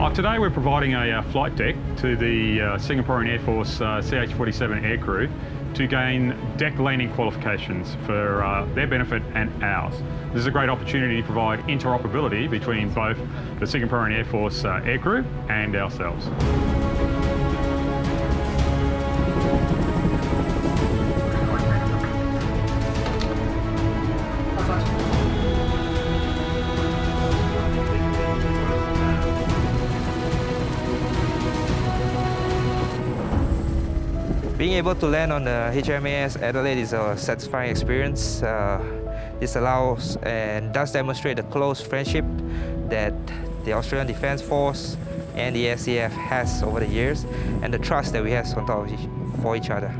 Oh, today we're providing a uh, flight deck to the uh, Singaporean Air Force uh, CH-47 aircrew to gain deck landing qualifications for uh, their benefit and ours. This is a great opportunity to provide interoperability between both the Singaporean Air Force uh, aircrew and ourselves. Being able to land on the HMAS Adelaide is a satisfying experience. Uh, this allows and does demonstrate the close friendship that the Australian Defence Force and the SAF has over the years and the trust that we have on top of each, for each other.